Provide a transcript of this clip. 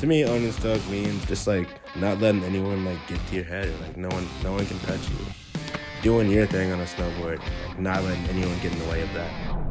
To me, unstuck means just like not letting anyone like get to your head. Like no one, no one can touch you. Doing your thing on a snowboard, like, not letting anyone get in the way of that.